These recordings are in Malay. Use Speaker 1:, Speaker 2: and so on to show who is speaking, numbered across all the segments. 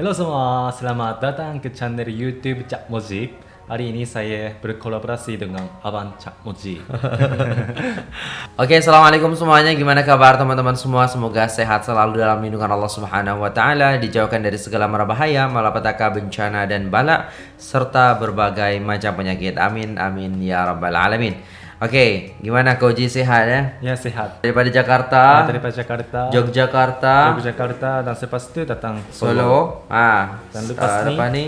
Speaker 1: Hello semua, selamat datang ke channel YouTube Cak Mojib. Hari ini saya berkolaborasi dengan Abang Cak Mojib.
Speaker 2: Oke, assalamualaikum semuanya. Gimana kabar teman-teman semua? Semoga sehat selalu dalam lindungan Allah Subhanahu Wa Taala, dijauhkan dari segala mara bahaya, malapetaka, bencana dan bala, serta berbagai macam penyakit. Amin, amin ya rabbal alamin. Oke, gimana Koji sehat ya?
Speaker 1: ya sehat.
Speaker 2: Daripada Jakarta,
Speaker 1: Daripada Jakarta,
Speaker 2: Yogyakarta,
Speaker 1: Yogyakarta dan selepas itu datang Solo.
Speaker 2: Solo, ah,
Speaker 1: Dan lepas
Speaker 2: ah,
Speaker 1: ni-
Speaker 2: lepas ni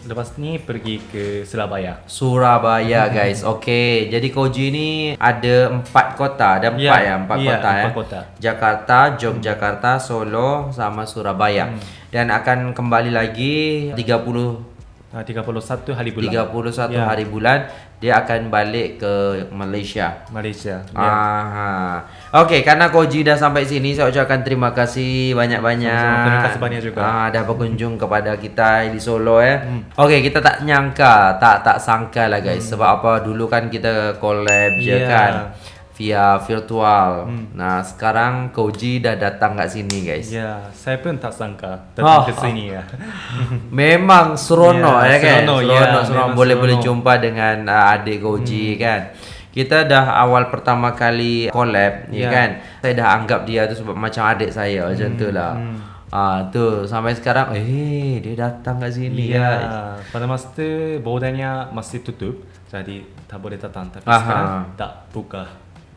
Speaker 1: Lepas ni pergi ke Surabaya.
Speaker 2: Surabaya guys. Oke, jadi Koji ini ada empat kota, ada empat
Speaker 1: Ya,
Speaker 2: ya, empat kota ya.
Speaker 1: empat kota.
Speaker 2: Jakarta, Yogyakarta, Solo, sama Surabaya.
Speaker 1: Hmm.
Speaker 2: Dan akan kembali lagi 30
Speaker 1: Ah, 31 hari bulan.
Speaker 2: 31
Speaker 1: Ya.
Speaker 2: hari bulan dia akan balik ke Malaysia.
Speaker 1: Malaysia.
Speaker 2: Ah.
Speaker 1: Ya.
Speaker 2: Okey, karena Koji dah sampai sini, saya ucapkan terima kasih banyak-banyak.
Speaker 1: Terima kasih banyak juga.
Speaker 2: Ah, dah berkunjung kepada kita di Solo ya.
Speaker 1: Hmm.
Speaker 2: Okey, kita tak nyangka, tak tak sangka lah guys. Sebab apa? Dulu kan kita collab je
Speaker 1: Hmm. Ya.
Speaker 2: kan via virtual. Nah, sekarang Koji dah datang kat sini guys.
Speaker 1: Ya, saya pun tak sangka
Speaker 2: Oh.
Speaker 1: datang ke sini ya.
Speaker 2: Memang seronok
Speaker 1: Ya,
Speaker 2: ya, kan?
Speaker 1: seronok,
Speaker 2: seronok, boleh
Speaker 1: seronok.
Speaker 2: jumpa dengan uh, adik Goji kan. Kita dah awal pertama kali collab ya.
Speaker 1: Ya.
Speaker 2: kan. Saya dah anggap dia tu sebab macam adik saya macam tu lah. Ah tu sampai sekarang eh dia datang kat sini
Speaker 1: Ya,
Speaker 2: guys.
Speaker 1: pada masa tu bordernya masih tutup, jadi tak boleh datang. Tapi
Speaker 2: Aha.
Speaker 1: sekarang tak buka.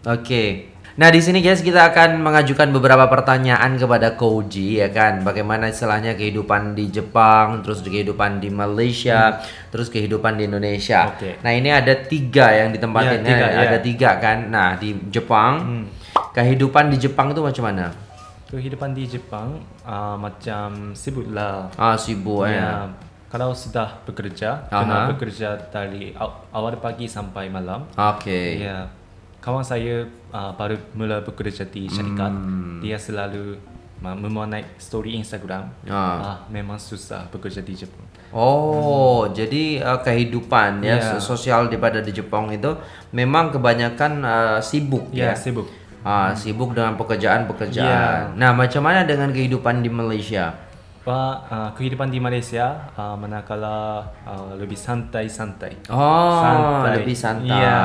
Speaker 2: Okey. Nah, di sini guys kita akan mengajukan beberapa pertanyaan kepada Koji ya kan. Bagaimana istilahnya kehidupan di Jepang, terus kehidupan di Malaysia, terus kehidupan di Indonesia.
Speaker 1: Hmm. Okey.
Speaker 2: Nah, ini ada tiga yang ditempatin
Speaker 1: Ya, tiga,
Speaker 2: ya.
Speaker 1: ya.
Speaker 2: Ada tiga kan. Nah, di Jepang,
Speaker 1: Hmm.
Speaker 2: kehidupan di Jepang itu macam mana?
Speaker 1: Kehidupan di Jepang uh, macam sibuk lah.
Speaker 2: Ah, sibuk ya.
Speaker 1: Ya, kalau sudah bekerja,
Speaker 2: Aha.
Speaker 1: kena bekerja dari aw- awal pagi sampai malam.
Speaker 2: Okey.
Speaker 1: Ya, kawan saya uh, baru mula bekerja di syarikat.
Speaker 2: Hmm.
Speaker 1: Dia selalu uh, memuat naik story Instagram.
Speaker 2: Ah.
Speaker 1: Ah, memang susah bekerja di Jepang.
Speaker 2: Oh, jadi uh, kehidupan ya
Speaker 1: Ya.
Speaker 2: sosial daripada di Jepang itu memang kebanyakan uh, sibuk ya.
Speaker 1: Ya, sibuk.
Speaker 2: Ah, sibuk dengan pekerjaan-pekerjaan.
Speaker 1: Ya.
Speaker 2: Nah, macam mana dengan kehidupan di Malaysia?
Speaker 1: Pak, uh, kehidupan di Malaysia uh, manakala uh, lebih santai-santai.
Speaker 2: Oh,
Speaker 1: Santai.
Speaker 2: lebih santai.
Speaker 1: Ya.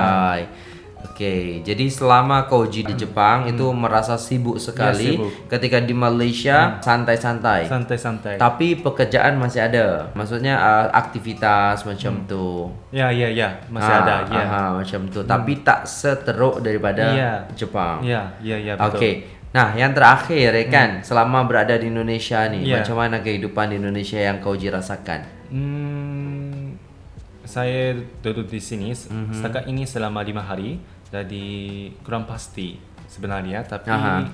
Speaker 2: Oke, jadi selama kau uji di Jepang itu merasa sibuk sekali.
Speaker 1: Hmm. Ya, sibuk. Hmm.
Speaker 2: Ketika di Malaysia santai-santai.
Speaker 1: Santai-santai.
Speaker 2: Tapi pekerjaan masih ada. Maksudnya uh, aktivitas macam tu.
Speaker 1: Ya, ya, ya, Hmm. masih
Speaker 2: Ah,
Speaker 1: ada. Ya.
Speaker 2: aha, macam tu. Tapi tak seteruk daripada
Speaker 1: Ya.
Speaker 2: Jepang.
Speaker 1: Ya, ya, ya, betul.
Speaker 2: Okey. Nah, yang terakhir ya kan, selama berada di Indonesia nih,
Speaker 1: Ya.
Speaker 2: macam mana kehidupan di Indonesia yang kau uji rasakan?
Speaker 1: Hmm, saya duduk di sini
Speaker 2: Mhm.
Speaker 1: setakat ini selama lima hari, jadi kurang pasti sebenarnya, tapi
Speaker 2: Aha.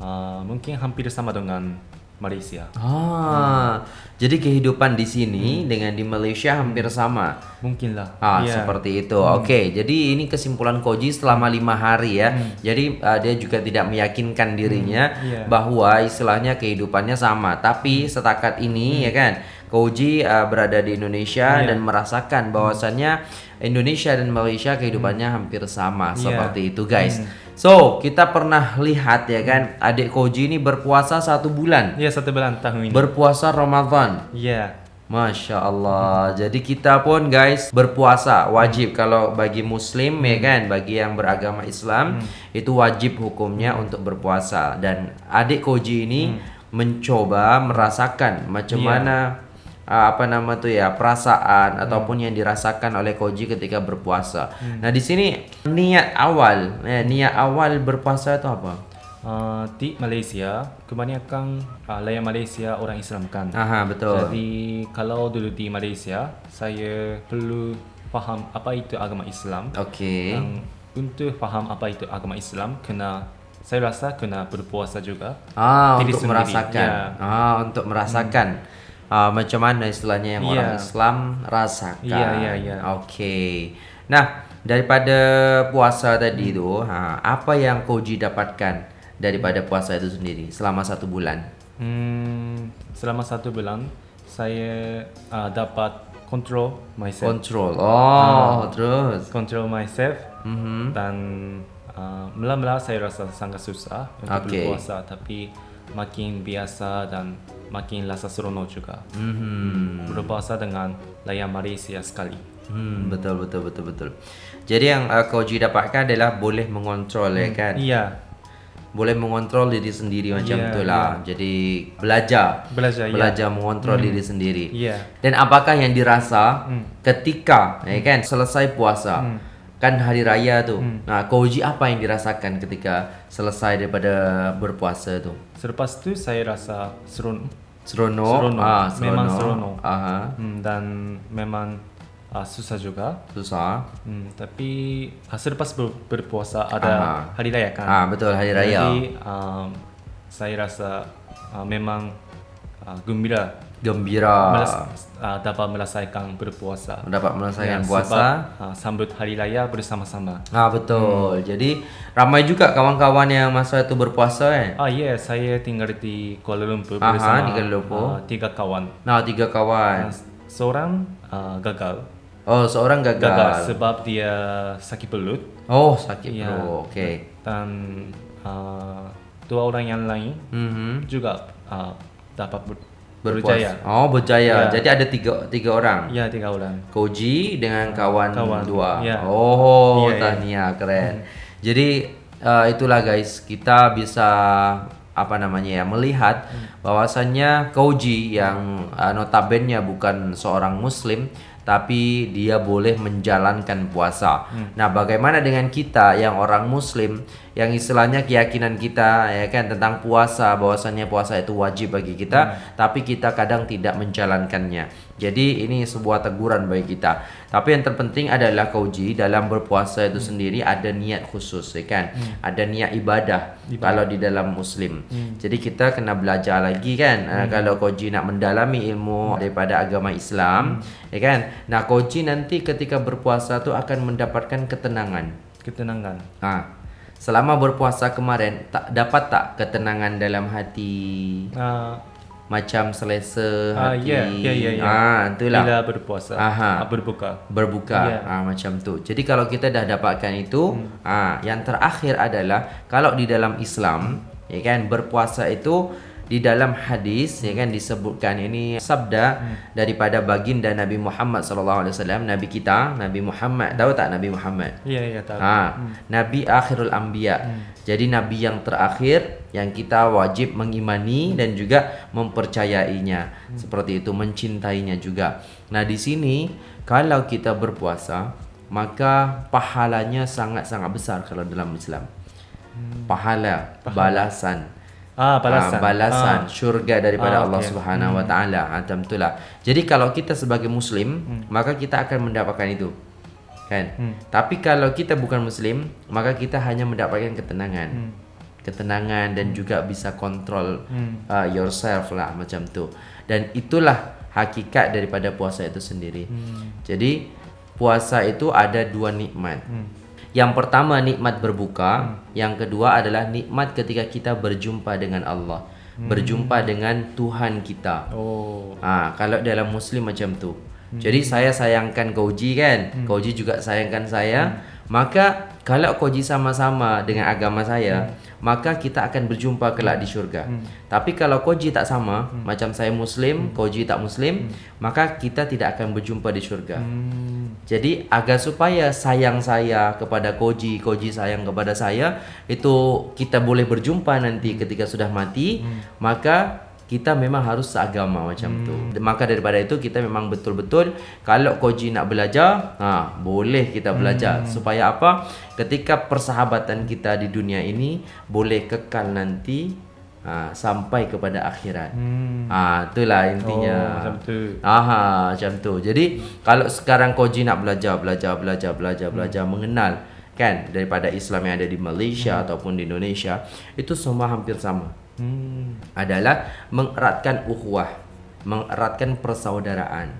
Speaker 1: uh, mungkin hampir sama dengan Malaysia.
Speaker 2: Ah, jadi kehidupan di
Speaker 1: Hmm.
Speaker 2: sini dengan di Malaysia hampir sama.
Speaker 1: Mungkin lah.
Speaker 2: Ah,
Speaker 1: Ya.
Speaker 2: seperti itu. Oke, jadi ini kesimpulan Koji selama lima hari ya.
Speaker 1: Hmm.
Speaker 2: Jadi uh, dia juga tidak meyakinkan dirinya
Speaker 1: Iya.
Speaker 2: bahwa istilahnya kehidupannya sama. Tapi setakat ini ya kan, Koji uh, berada di Indonesia
Speaker 1: Hmm. Iya.
Speaker 2: dan merasakan bahwasannya Indonesia dan Malaysia kehidupannya hampir sama
Speaker 1: Iya.
Speaker 2: seperti itu guys. So kita pernah lihat ya kan, adik Koji ini berpuasa satu bulan,
Speaker 1: Ya, satu bulan tahun ini.
Speaker 2: berpuasa Ramadan.
Speaker 1: ya.
Speaker 2: Masya Allah. Jadi kita pun guys berpuasa wajib kalau bagi Muslim ya kan, bagi yang beragama Islam itu wajib hukumnya untuk berpuasa. Dan adik Koji ini mencoba merasakan macam
Speaker 1: Iya.
Speaker 2: mana uh, apa nama tuh ya perasaan ataupun yang dirasakan oleh Koji ketika berpuasa. Nah di sini niat awal, eh, niat awal berpuasa itu apa?
Speaker 1: Uh, di Malaysia, kebanyakan uh, layak Malaysia orang Islam kan.
Speaker 2: Aha betul.
Speaker 1: Jadi kalau dulu di Malaysia, saya perlu faham apa itu agama Islam.
Speaker 2: Oke.
Speaker 1: Dan untuk faham apa itu agama Islam, kena saya rasa kena berpuasa juga.
Speaker 2: Ah,
Speaker 1: Diri
Speaker 2: untuk
Speaker 1: sendiri,
Speaker 2: merasakan.
Speaker 1: ya.
Speaker 2: Ah, untuk merasakan. Ah, macam mana istilahnya yang
Speaker 1: Iya.
Speaker 2: orang Islam rasakan.
Speaker 1: Iya, iya, iya.
Speaker 2: Oke. Nah, daripada puasa tadi tu, ha, apa yang Koji dapatkan daripada puasa itu sendiri selama satu bulan?
Speaker 1: Hmm, selama satu bulan, saya uh, dapat control myself.
Speaker 2: Control. Oh, terus.
Speaker 1: control myself
Speaker 2: Mhm.
Speaker 1: dan uh, mula-mula saya rasa sangat susah untuk
Speaker 2: Okey.
Speaker 1: berpuasa tapi makin biasa dan makin rasa seronok juga.
Speaker 2: Hmm.
Speaker 1: Berpuasa dengan layan Malaysia sekali.
Speaker 2: Hmm, betul betul betul betul. Jadi yang uh, Koji dapatkan adalah boleh mengontrol ya kan.
Speaker 1: Iya,
Speaker 2: Boleh mengontrol diri sendiri macam
Speaker 1: Ya,
Speaker 2: tu lah. Jadi belajar
Speaker 1: belajar.
Speaker 2: belajar mengontrol diri sendiri.
Speaker 1: Iya.
Speaker 2: Dan apakah yang dirasa
Speaker 1: Hmm.
Speaker 2: ketika ya kan selesai puasa?
Speaker 1: Hmm.
Speaker 2: Kan hari raya tu.
Speaker 1: Hmm.
Speaker 2: Nah, Koji apa yang dirasakan ketika selesai daripada berpuasa tu?
Speaker 1: Selepas tu saya rasa seronok.
Speaker 2: Seronok.
Speaker 1: Seronok.
Speaker 2: Ah,
Speaker 1: Memang seronok.
Speaker 2: Aha.
Speaker 1: Hmm, dan memang uh, susah juga.
Speaker 2: Susah.
Speaker 1: Hmm, tapi uh, selepas ber, berpuasa ada
Speaker 2: Aha.
Speaker 1: hari raya kan.
Speaker 2: Ah, betul hari raya.
Speaker 1: Jadi um, saya rasa uh, memang uh, gembira
Speaker 2: Gembira.
Speaker 1: melas, uh, dapat melesaikan berpuasa.
Speaker 2: Dapat melesaikan
Speaker 1: Ya,
Speaker 2: puasa.
Speaker 1: Sebab, uh, sambut hari raya bersama-sama.
Speaker 2: Ah betul. Jadi ramai juga kawan-kawan yang masa itu berpuasa kan.
Speaker 1: Ah ya, yeah, saya tinggal di Kuala Lumpur
Speaker 2: Aha,
Speaker 1: bersama
Speaker 2: di Kuala Lumpur.
Speaker 1: uh, tiga kawan.
Speaker 2: Nah, tiga kawan.
Speaker 1: Uh, seorang uh, gagal.
Speaker 2: Oh, seorang gagal.
Speaker 1: Gagal sebab dia sakit pelut
Speaker 2: Oh, sakit
Speaker 1: Ya.
Speaker 2: perut. Okey.
Speaker 1: dan uh, dua orang yang lain
Speaker 2: Mhm.
Speaker 1: juga uh, dapat ber. Berjaya.
Speaker 2: Oh, berjaya.
Speaker 1: Ya.
Speaker 2: Jadi ada tiga tiga orang.
Speaker 1: Ya, tiga orang.
Speaker 2: Koji dengan kawan,
Speaker 1: Kawan.
Speaker 2: dua.
Speaker 1: Ya.
Speaker 2: Oh,
Speaker 1: Ya, ya.
Speaker 2: tahniah keren. Jadi uh, itulah guys, kita bisa apa namanya ya melihat bahwasannya Koji yang uh, notabene bukan seorang muslim tapi dia boleh menjalankan puasa. Nah, bagaimana dengan kita yang orang muslim yang istilahnya keyakinan kita ya kan tentang puasa bahwasannya puasa itu wajib bagi kita tapi kita kadang tidak menjalankannya. Jadi ini sebuah teguran bagi kita. Tapi yang terpenting adalah kauji dalam berpuasa itu sendiri ada niat khusus ya kan. Ada niat ibadah, kalau di dalam muslim. Jadi kita kena belajar lagi kan uh, kalau kauji nak mendalami ilmu daripada agama Islam ya kan. Nah, kauji nanti ketika berpuasa tu akan mendapatkan ketenangan.
Speaker 1: Ketenangan.
Speaker 2: Ha. Selama berpuasa kemarin tak dapat tak ketenangan dalam hati
Speaker 1: Uh,
Speaker 2: macam selesa
Speaker 1: Ah,
Speaker 2: hati.
Speaker 1: ya, ya, ya, ya.
Speaker 2: Ah, itulah.
Speaker 1: bila berpuasa,
Speaker 2: Aha.
Speaker 1: uh, berbuka.
Speaker 2: berbuka
Speaker 1: Ya.
Speaker 2: ah, macam tu. Jadi kalau kita dah dapatkan itu, ah yang terakhir adalah kalau di dalam Islam, ya kan berpuasa itu di dalam hadis ya kan disebutkan ini sabda daripada baginda Nabi Muhammad sallallahu alaihi wasallam, nabi kita, Nabi Muhammad. Tahu tak Nabi Muhammad?
Speaker 1: Ya, ya tahu.
Speaker 2: Ha, Nabi akhirul anbiya. Jadi nabi yang terakhir yang kita wajib mengimani dan juga mempercayainya. Seperti itu mencintainya juga. Nah, di sini kalau kita berpuasa, maka pahalanya sangat-sangat besar kalau dalam Islam. Pahala, balasan.
Speaker 1: Ah, balasan.
Speaker 2: Ah, balasan
Speaker 1: Ah.
Speaker 2: syurga daripada
Speaker 1: Ah,
Speaker 2: Allah
Speaker 1: okey.
Speaker 2: Subhanahu wa taala. Ha itulah. Jadi kalau kita sebagai muslim, maka kita akan mendapatkan itu. Kan?
Speaker 1: Hmm.
Speaker 2: Tapi kalau kita bukan muslim, maka kita hanya mendapatkan ketenangan.
Speaker 1: Hmm.
Speaker 2: Ketenangan dan juga bisa kontrol
Speaker 1: Hmm.
Speaker 2: uh, yourself lah macam tu. Dan itulah hakikat daripada puasa itu sendiri.
Speaker 1: Hmm.
Speaker 2: Jadi puasa itu ada dua nikmat.
Speaker 1: Hmm.
Speaker 2: Yang pertama nikmat berbuka, yang kedua adalah nikmat ketika kita berjumpa dengan Allah, berjumpa dengan Tuhan kita.
Speaker 1: Oh.
Speaker 2: Ah, kalau dalam muslim macam tu. Jadi saya sayangkan Koji kan, Koji juga sayangkan saya. Maka kalau Koji sama-sama dengan agama saya, maka kita akan berjumpa kelak di syurga. Tapi kalau Koji tak sama, macam saya muslim, Koji tak muslim, maka kita tidak akan berjumpa di syurga.
Speaker 1: Hmm.
Speaker 2: Jadi agar supaya sayang saya kepada Koji, Koji sayang kepada saya, itu kita boleh berjumpa nanti ketika sudah mati, maka kita memang harus seagama macam tu. Maka daripada itu kita memang betul-betul kalau Koji nak belajar, ha boleh kita belajar supaya apa? Ketika persahabatan kita di dunia ini boleh kekal nanti ha, sampai kepada akhirat.
Speaker 1: Hmm.
Speaker 2: Ah, itulah intinya.
Speaker 1: Oh, macam tu.
Speaker 2: Aha, macam tu. Jadi kalau sekarang Koji nak belajar, belajar, belajar, belajar, belajar mengenal kan daripada Islam yang ada di Malaysia ataupun di Indonesia, itu semua hampir sama.
Speaker 1: Hmm.
Speaker 2: Adalah mengeratkan ukhuwah, mengeratkan persaudaraan.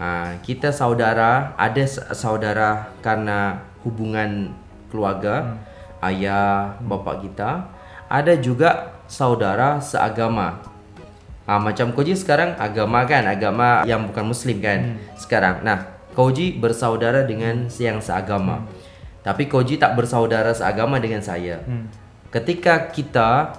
Speaker 2: Ha, kita saudara, ada saudara karena hubungan keluarga, ayah, bapa kita. Ada juga saudara seagama. Ha, macam Koji sekarang agama kan, agama yang bukan muslim kan sekarang. Nah, Koji bersaudara dengan yang seagama. Tapi Koji tak bersaudara seagama dengan saya.
Speaker 1: Hmm.
Speaker 2: Ketika kita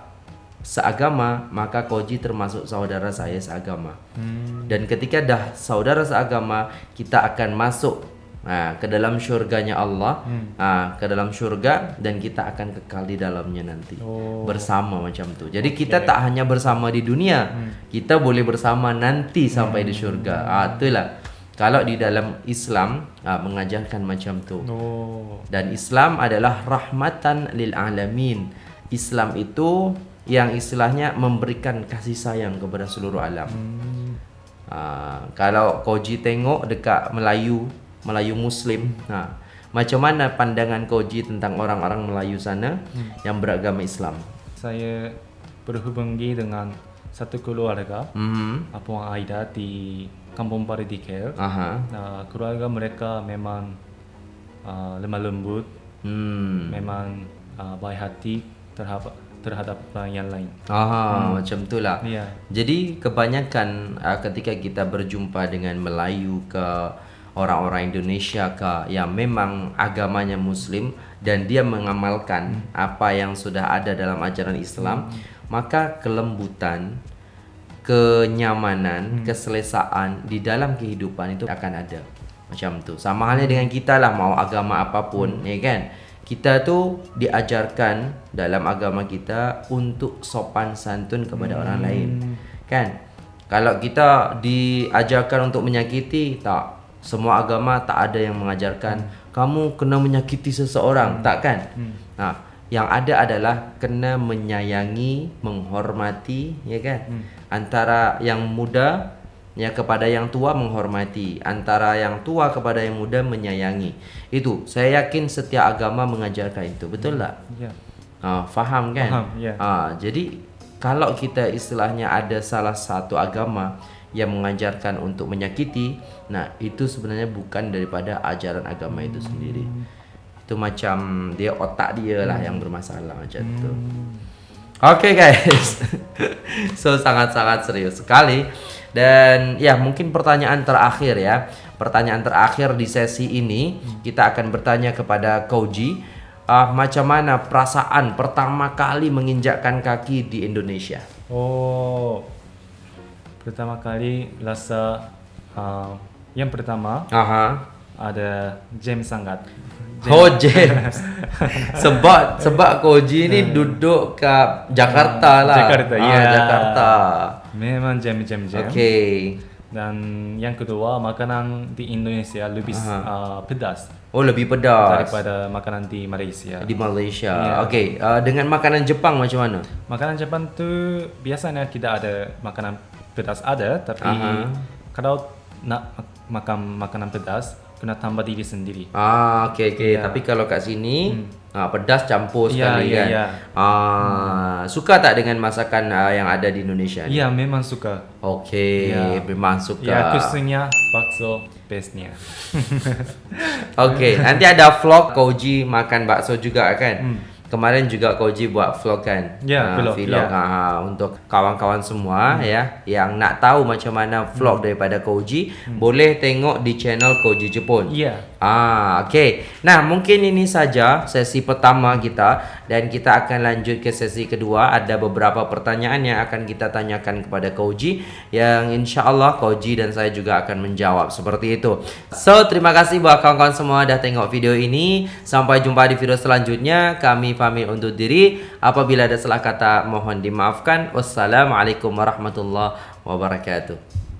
Speaker 2: seagama, maka Koji termasuk saudara saya seagama.
Speaker 1: Hmm.
Speaker 2: Dan ketika dah saudara seagama, kita akan masuk ha, ke dalam syurganya Allah,
Speaker 1: Hmm.
Speaker 2: ha, ke dalam syurga dan kita akan kekal di dalamnya nanti.
Speaker 1: Oh.
Speaker 2: Bersama macam tu. Jadi kita tak hanya bersama di dunia, kita boleh bersama nanti sampai di syurga. Ah, itulah. Kalau di dalam Islam ah, mengajarkan macam tu.
Speaker 1: Oh.
Speaker 2: Dan Islam adalah rahmatan lil alamin. Islam itu yang istilahnya memberikan kasih sayang kepada seluruh alam.
Speaker 1: Hmm.
Speaker 2: Ha, kalau Koji tengok dekat Melayu, Melayu Muslim, ha, macam mana pandangan Koji tentang orang-orang Melayu sana yang beragama Islam?
Speaker 1: Saya berhubungi dengan satu keluarga,
Speaker 2: Mhm.
Speaker 1: Apuang Aida di Kampung Paradikel.
Speaker 2: Aha.
Speaker 1: Nah, keluarga mereka memang uh, lemah lembut,
Speaker 2: Hmm.
Speaker 1: memang uh, baik hati terhadap terhadap orang yang lain.
Speaker 2: Aha, macam tu lah.
Speaker 1: Ya.
Speaker 2: Jadi kebanyakan uh, ketika kita berjumpa dengan Melayu ke orang-orang Indonesia ke yang memang agamanya Muslim dan dia mengamalkan apa yang sudah ada dalam ajaran Islam, maka kelembutan, kenyamanan, keselesaan di dalam kehidupan itu akan ada. Macam tu. Sama halnya dengan kita lah mau agama apapun, ya kan? Kita tu diajarkan dalam agama kita untuk sopan santun kepada orang lain. Kan? Kalau kita diajarkan untuk menyakiti, tak. Semua agama tak ada yang mengajarkan kamu kena menyakiti seseorang, tak kan? Nah, yang ada adalah kena menyayangi, menghormati, ya kan? Antara yang muda ya kepada yang tua menghormati, antara yang tua kepada yang muda menyayangi. Itu saya yakin setiap agama mengajarkan itu, betul tak?
Speaker 1: Ya.
Speaker 2: Ha, faham kan?
Speaker 1: Faham, ya.
Speaker 2: Ha, jadi kalau kita istilahnya ada salah satu agama yang mengajarkan untuk menyakiti, nah itu sebenarnya bukan daripada ajaran agama itu sendiri. Itu macam dia otak dia lah yang bermasalah macam tu. Oke guys, so sangat-sangat serius sekali dan ya mungkin pertanyaan terakhir ya, pertanyaan terakhir di sesi ini kita akan bertanya kepada Koji, ah, macam mana perasaan pertama kali menginjakkan kaki di Indonesia?
Speaker 1: Oh, pertama kali rasa uh, yang pertama
Speaker 2: Aha.
Speaker 1: Ada James sangat.
Speaker 2: Oh James, sebab sebab Koji ni duduk ke Jakarta lah.
Speaker 1: Jakarta,
Speaker 2: Ah,
Speaker 1: ya.
Speaker 2: Jakarta.
Speaker 1: Memang James James James.
Speaker 2: Okey.
Speaker 1: Dan yang kedua makanan di Indonesia lebih uh, pedas
Speaker 2: Oh lebih pedas.
Speaker 1: daripada makanan di Malaysia.
Speaker 2: di Malaysia.
Speaker 1: Ya.
Speaker 2: Okey, uh, dengan makanan Jepang macam mana?
Speaker 1: Makanan Jepang tu biasanya tidak ada makanan pedas ada, tapi
Speaker 2: Aha.
Speaker 1: kalau nak mak- makan makanan pedas kena tambah diri sendiri.
Speaker 2: Ah, okey okey.
Speaker 1: Ya.
Speaker 2: Tapi kalau kat sini ah, pedas campur
Speaker 1: Ya,
Speaker 2: sekali
Speaker 1: ya,
Speaker 2: kan.
Speaker 1: ya.
Speaker 2: Ah, suka tak dengan masakan ah, yang ada di Indonesia ni?
Speaker 1: Ya, memang suka.
Speaker 2: Okey,
Speaker 1: Ya.
Speaker 2: memang suka.
Speaker 1: Ya, khususnya bakso bestnya.
Speaker 2: Okey, nanti ada vlog Koji makan bakso juga kan? Kemarin juga Koji buat vlog kan?
Speaker 1: Hmm. Ya,
Speaker 2: Ah,
Speaker 1: vlog,
Speaker 2: vlog
Speaker 1: ya. Hmm.
Speaker 2: ah, untuk kawan-kawan semua ya yang nak tahu macam mana vlog daripada Koji, boleh tengok di channel Koji Jepun.
Speaker 1: Ya.
Speaker 2: Ah, okey. Nah, mungkin ini saja sesi pertama kita dan kita akan lanjut ke sesi kedua. Ada beberapa pertanyaan yang akan kita tanyakan kepada Koji yang insya-Allah Koji dan saya juga akan menjawab seperti itu. So, terima kasih buat kawan-kawan semua dah tengok video ini. Sampai jumpa di video selanjutnya. Kami pamit undur diri. Apabila ada salah kata mohon dimaafkan. Wassalamualaikum warahmatullahi wabarakatuh.